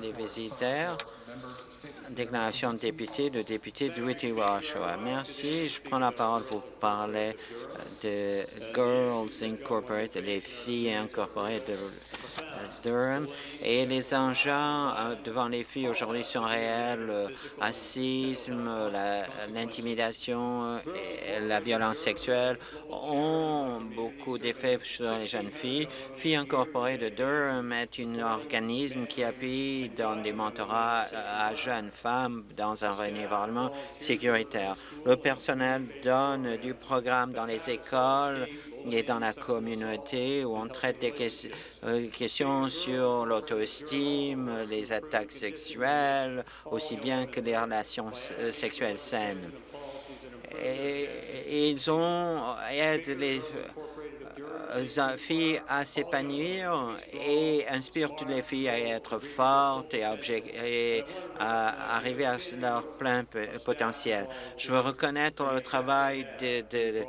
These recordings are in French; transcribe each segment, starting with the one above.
des visiteurs. Déclaration de député, le député de Whitty-Oshawa. Merci. Je prends la parole pour parler de Girls Incorporated, les filles incorporées de Durham. Et les enjeux euh, devant les filles aujourd'hui sont réels. Racisme, l'intimidation et la violence sexuelle ont beaucoup d'effets sur les jeunes filles. Filles incorporées de Durham est un organisme qui appuie dans des mentorats à jeunes femmes dans un environnement sécuritaire. Le personnel donne du programme dans les écoles et dans la communauté où on traite des euh, questions sur l'auto-estime, les attaques sexuelles, aussi bien que les relations euh, sexuelles saines. Et, ils ont aident les euh, filles à s'épanouir et inspirent toutes les filles à être fortes et à, arriver à leur plein potentiel. Je veux reconnaître le travail de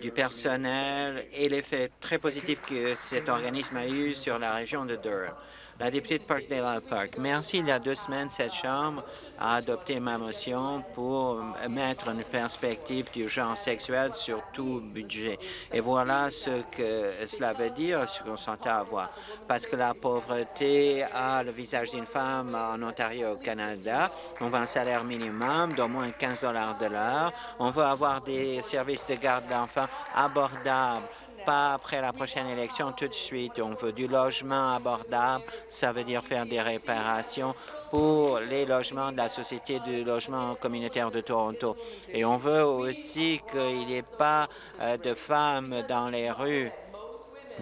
du personnel et l'effet très positif que cet organisme a eu sur la région de Durham. La députée de Parkdale Park. Merci. Il y a deux semaines, cette Chambre a adopté ma motion pour mettre une perspective du genre sexuel sur tout budget. Et voilà ce que cela veut dire, ce qu'on s'entend à voir. Parce que la pauvreté a le visage d'une femme en Ontario au Canada. On veut un salaire minimum d'au moins 15 dollars de l'heure. On veut avoir des services de garde d'enfants abordables pas après la prochaine élection tout de suite. On veut du logement abordable, ça veut dire faire des réparations pour les logements de la Société du logement communautaire de Toronto. Et on veut aussi qu'il n'y ait pas euh, de femmes dans les rues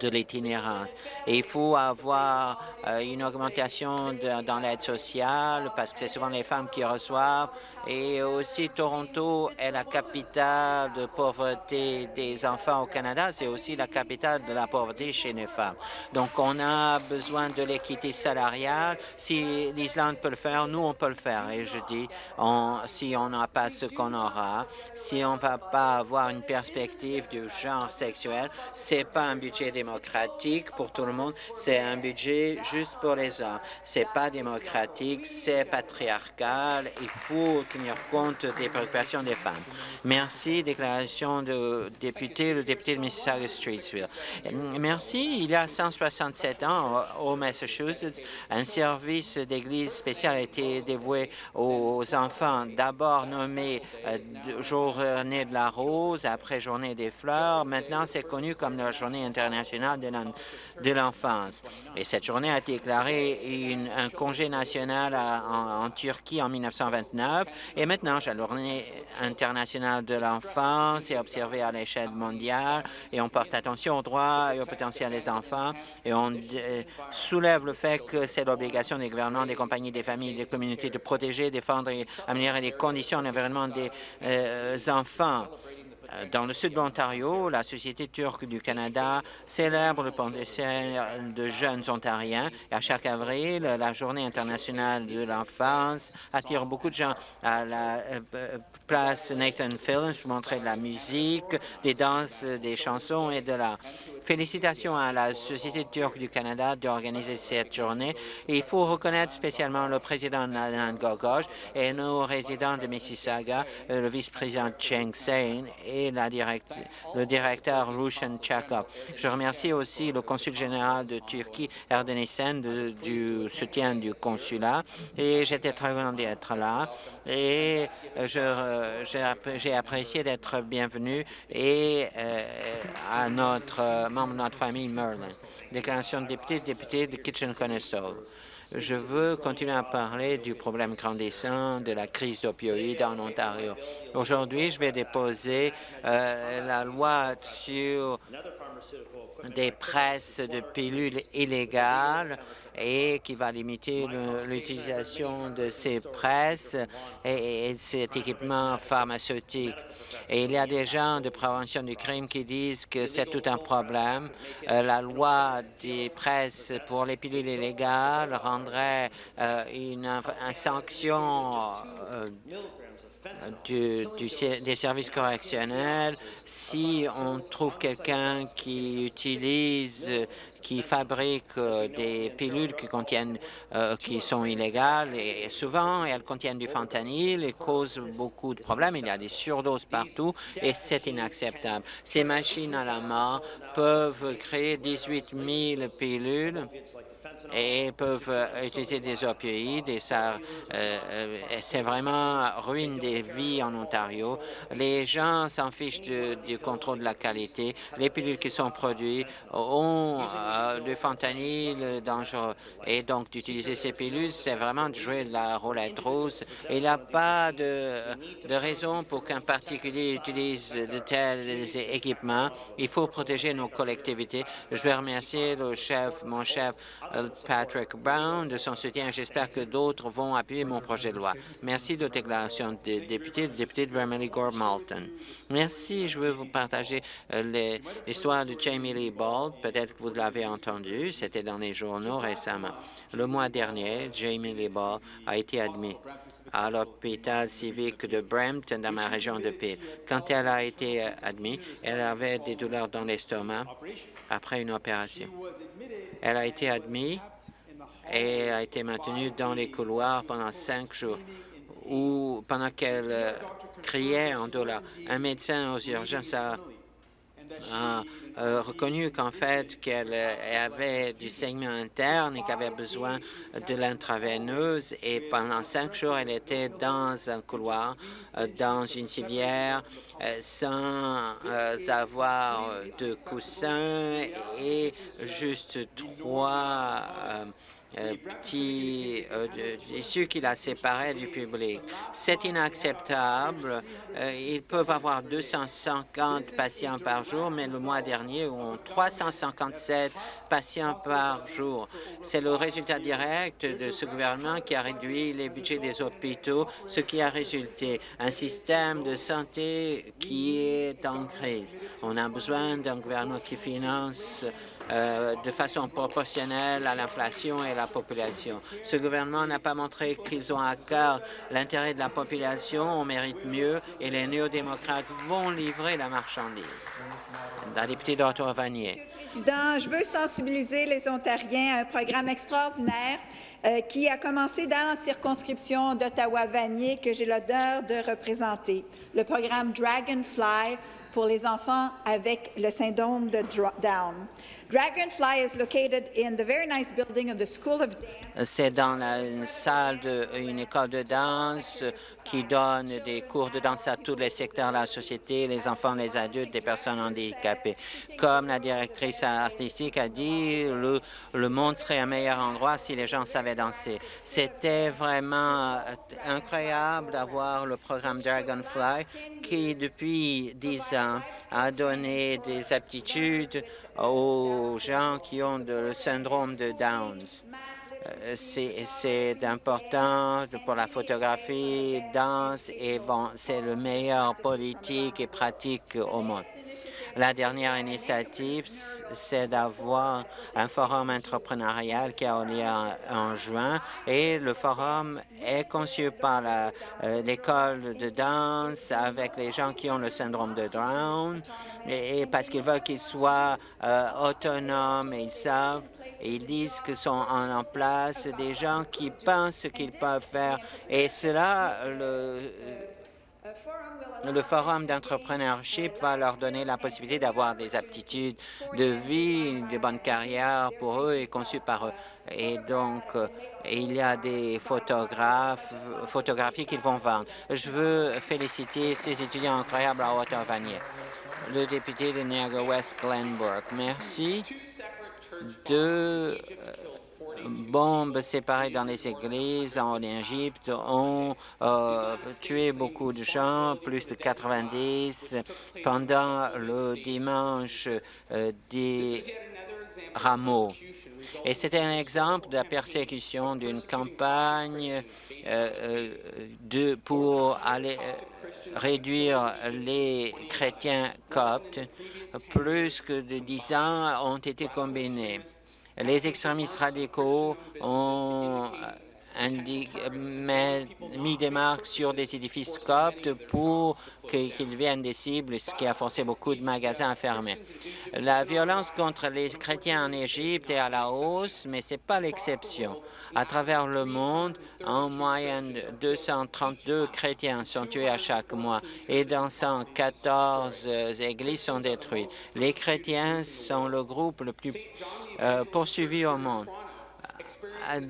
de l'itinérance. Et il faut avoir euh, une augmentation dans l'aide sociale parce que c'est souvent les femmes qui reçoivent. Et aussi, Toronto est la capitale de pauvreté des enfants au Canada. C'est aussi la capitale de la pauvreté chez les femmes. Donc, on a besoin de l'équité salariale. Si l'Islande peut le faire, nous, on peut le faire. Et je dis, si on n'a pas ce qu'on aura, si on ne va pas avoir une perspective du genre sexuel, c'est pas un budget des pour tout le monde, c'est un budget juste pour les hommes. C'est pas démocratique, c'est patriarcal. Il faut tenir compte des préoccupations des femmes. Merci. Déclaration de député, le député de Mississauga-Streetsville. Merci. Il y a 167 ans, au Massachusetts, un service d'église spécial a été dévoué aux enfants, d'abord nommé euh, Journée de la Rose, après Journée des Fleurs. Maintenant, c'est connu comme la Journée internationale de l'enfance. Et cette journée a déclaré un congé national en, Turquie en 1929. Et maintenant, la journée internationale de l'enfance est observée à l'échelle mondiale et on porte attention aux droits et au potentiel des enfants et on euh, soulève le fait que c'est l'obligation des gouvernements, des compagnies, des familles, des communautés de protéger, défendre et améliorer les conditions d'environnement des euh, enfants. Euh, dans le sud de l'Ontario, la Société turque du Canada célèbre le potentiel de jeunes Ontariens. Et à chaque avril, la Journée internationale de l'enfance attire beaucoup de gens à la euh, place Nathan Films pour montrer de la musique, des danses, des chansons et de la Félicitations à la Société turque du Canada d'organiser cette journée. il faut reconnaître spécialement le président Nalan Gogosh et nos résidents de Mississauga, euh, le vice-président Cheng Sein la le directeur Rushan Chakov. Je remercie aussi le consul général de Turquie, Erdenissen, du soutien du consulat. Et j'étais très content d'être là. Et euh, j'ai apprécié d'être bienvenu et euh, à notre membre de notre famille Merlin. Déclaration de député, député de Kitchen-Conestoga. Je veux continuer à parler du problème grandissant de la crise d'opioïdes en Ontario. Aujourd'hui, je vais déposer euh, la loi sur des presses de pilules illégales et qui va limiter l'utilisation de ces presses et, cet équipement pharmaceutique. Et il y a des gens de prévention du crime qui disent que c'est tout un problème. Euh, la loi des presses pour les pilules illégales rendrait euh, une, sanction euh, des services correctionnels si on trouve quelqu'un qui utilise qui fabriquent des pilules qui contiennent, qui sont illégales et souvent elles contiennent du fentanyl et causent beaucoup de problèmes. Il y a des surdoses partout et c'est inacceptable. Ces machines à la main peuvent créer 18 000 pilules et peuvent euh, utiliser des opioïdes et ça, euh, euh, c'est vraiment ruine des vies en Ontario. Les gens s'en fichent du contrôle de la qualité. Les pilules qui sont produites ont du fentanyl dangereux et donc d'utiliser ces pilules, c'est vraiment de jouer la roulette rose. Il n'y a pas de, de raison pour qu'un particulier utilise de tels équipements. Il faut protéger nos collectivités. Je vais remercier le chef, mon chef, Patrick Brown de son soutien. J'espère que d'autres vont appuyer mon projet de loi. Merci de déclaration des députés, le député de Vermilly Gore Malton. Merci. Je veux vous partager euh, l'histoire de Jamie Lee Bald. Peut-être que vous l'avez entendu. C'était dans les journaux récemment. Le mois dernier, Jamie Lee Bald a été admis à l'hôpital civique de Brampton, dans ma région de Peel. Quand elle a été euh, admise, elle avait des douleurs dans l'estomac après une opération. Elle a été admise et a été maintenue dans les couloirs pendant cinq jours, ou pendant qu'elle euh, criait en douleur. Un médecin aux urgences a reconnu qu'en fait qu'elle euh, avait du saignement interne et qu'elle avait besoin de l'intraveineuse. Et pendant cinq jours, elle était dans un couloir, euh, dans une civière, sans avoir de coussin et juste trois euh, petit euh, issu qui la séparé du public. C'est inacceptable. Euh, ils peuvent avoir 250 patients par jour, mais le mois dernier, on 357 patients par jour. C'est le résultat direct de ce gouvernement qui a réduit les budgets des hôpitaux, ce qui a résulté un système de santé qui est en crise. On a besoin d'un gouvernement qui finance euh, de façon proportionnelle à l'inflation et la population. Ce gouvernement n'a pas montré qu'ils ont à cœur l'intérêt de la population. On mérite mieux et les néo-démocrates vont livrer la marchandise. La députée d'Ottawa-Vanier. Je veux sensibiliser les Ontariens à un programme extraordinaire euh, qui a commencé dans la circonscription d'Ottawa-Vanier que j'ai l'honneur de représenter. Le programme Dragonfly pour les enfants avec le syndrome de Down. Dragonfly is located in the very nice building of the School of Dance. C'est dans la, une salle d'une école de danse qui donne des cours de danse à tous les secteurs de la société, les enfants, les adultes, les personnes handicapées. Comme la directrice artistique a dit, le, le monde serait un meilleur endroit si les gens savaient danser. C'était vraiment incroyable d'avoir le programme Dragonfly qui, depuis dix ans, a donné des aptitudes aux gens qui ont le syndrome de Down. Euh, c'est important pour la photographie, danse et c'est le meilleur politique et pratique au monde. La dernière initiative, c'est d'avoir un forum entrepreneurial qui a lieu en, juin et le forum est conçu par euh, l'école de danse avec les gens qui ont le syndrome de Down et, parce qu'ils veulent qu'ils soient euh, autonomes et ils savent ils disent que sont en, place des gens qui pensent qu'ils peuvent faire. Et cela, le, le forum d'entrepreneurship va leur donner la possibilité d'avoir des aptitudes de vie, de bonnes carrières pour eux et conçues par eux. Et donc, euh, il y a des photographes, photographies qu'ils vont vendre. Je veux féliciter ces étudiants incroyables à Ottawa-Vanier. Le député de Niagara-West, Glenbrook. Merci. Deux bombes séparées dans les églises en Égypte ont euh, tué beaucoup de gens, plus de 90 pendant le dimanche euh, des rameaux. Et c'était un exemple de la persécution d'une campagne euh, de, pour aller réduire les chrétiens coptes. Plus que de dix ans ont été combinés. Les extrémistes radicaux ont mis des marques sur des édifices coptes pour qu'ils deviennent des cibles, ce qui a forcé beaucoup de magasins à fermer. La violence contre les chrétiens en Égypte est à la hausse, mais ce n'est pas l'exception. À travers le monde, en moyenne, 232 chrétiens sont tués à chaque mois et dans 114 églises sont détruites. Les chrétiens sont le groupe le plus euh, poursuivi au monde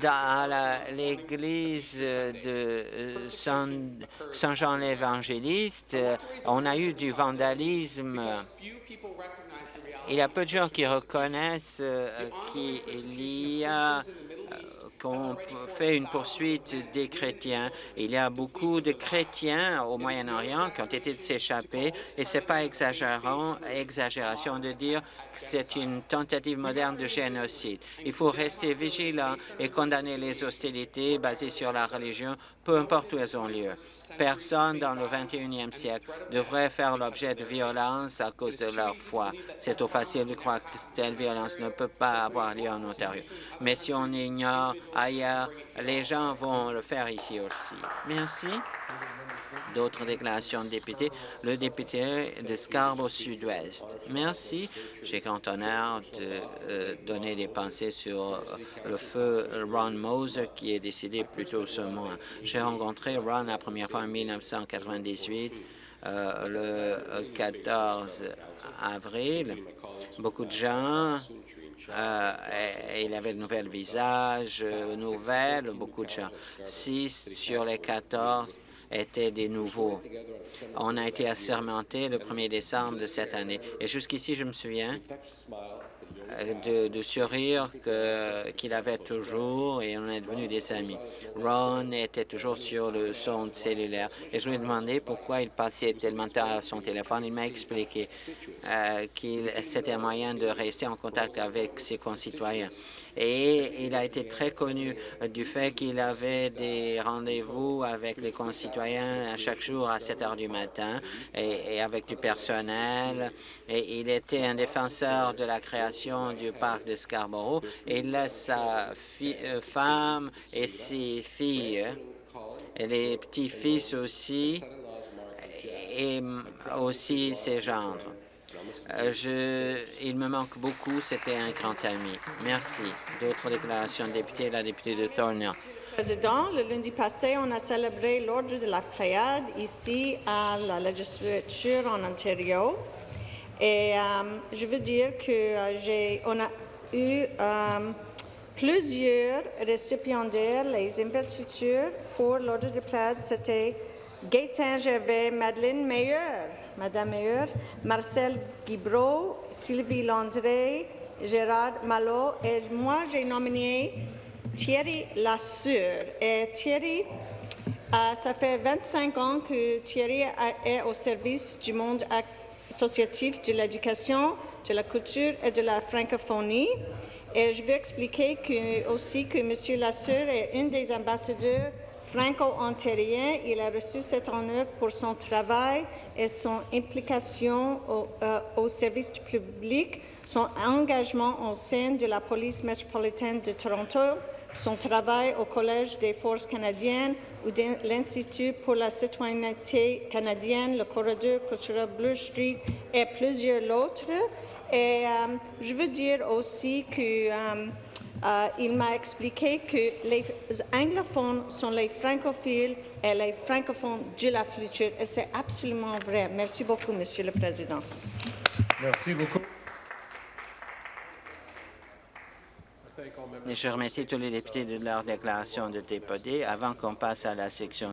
dans l'église de euh, Saint-Jean l'Évangéliste, on a eu du vandalisme. Il y a peu de gens qui reconnaissent euh, qu'il y a qu'on fait une poursuite des chrétiens. Il y a beaucoup de chrétiens au Moyen-Orient qui ont été de s'échapper et ce n'est pas exagérant, exagération de dire que c'est une tentative moderne de génocide. Il faut rester vigilant et condamner les hostilités basées sur la religion, peu importe où elles ont lieu. Personne dans le 21e siècle devrait faire l'objet de violence à cause de leur foi. C'est trop facile de croire que telle violence ne peut pas avoir lieu en Ontario. Mais si on ignore ailleurs, les gens vont le faire ici aussi. Merci. D'autres déclarations de députés. Le député de Scarborough Sud-Ouest. Merci. J'ai grand honneur de euh, donner des pensées sur le feu Ron Moser qui est décédé plus tôt ce mois. J'ai rencontré Ron la première fois en 1998 euh, le 14 avril. Beaucoup de gens il avait de nouvelles visages, euh, nouvelles, beaucoup de gens. Six sur les 14 étaient des nouveaux. On a été assermentés le 1er décembre de cette année. Et jusqu'ici, je me souviens de, de sourire qu'il avait toujours et on est devenus des amis. Ron était toujours sur le son cellulaire et je lui ai demandé pourquoi il passait tellement tard à son téléphone. Il m'a expliqué euh, qu'il c'était un moyen de rester en contact avec ses concitoyens. Et il a été très connu du fait qu'il avait des rendez-vous avec les concitoyens à chaque jour à 7 heures du matin et, et avec du personnel. Et il était un défenseur de la création du parc de Scarborough. et laisse sa euh, femme et ses filles, et les petits-fils aussi, et aussi ses gendres. Euh, je, il me manque beaucoup. C'était un grand ami. Merci. D'autres déclarations de députés, la députée de Thornhill. Président, le lundi passé, on a célébré l'ordre de la Pléiade ici à la législature en Ontario. Et euh, je veux dire que euh, j'ai, on a eu euh, plusieurs récipiendaires, les investitures pour l'ordre de prêt, c'était Gaétan Gervais, Madeleine Meilleur, Madame Meilleur, Marcel Guibreau, Sylvie Landré, Gérard Malo, et moi j'ai nominé Thierry Lassure. Et Thierry, ça fait 25 ans que Thierry est au service du monde actuel associatif de l'éducation, de la culture et de la francophonie. Et je vais expliquer que, aussi que M. Lassure est un des ambassadeurs franco-ontariens. Il a reçu cet honneur pour son travail et son implication au, euh, service du public, son engagement au sein de la police métropolitaine de Toronto, son travail au Collège des forces canadiennes ou de l'Institut pour la citoyenneté canadienne, le corridor culturel Blue Street et plusieurs autres. Et euh, je veux dire aussi qu'il euh, euh, m'a expliqué que les anglophones sont les francophiles et les francophones de la future. Et c'est absolument vrai. Merci beaucoup, Monsieur le Président. Merci beaucoup. Je remercie tous les députés de leur déclaration de député. Avant qu'on passe à la section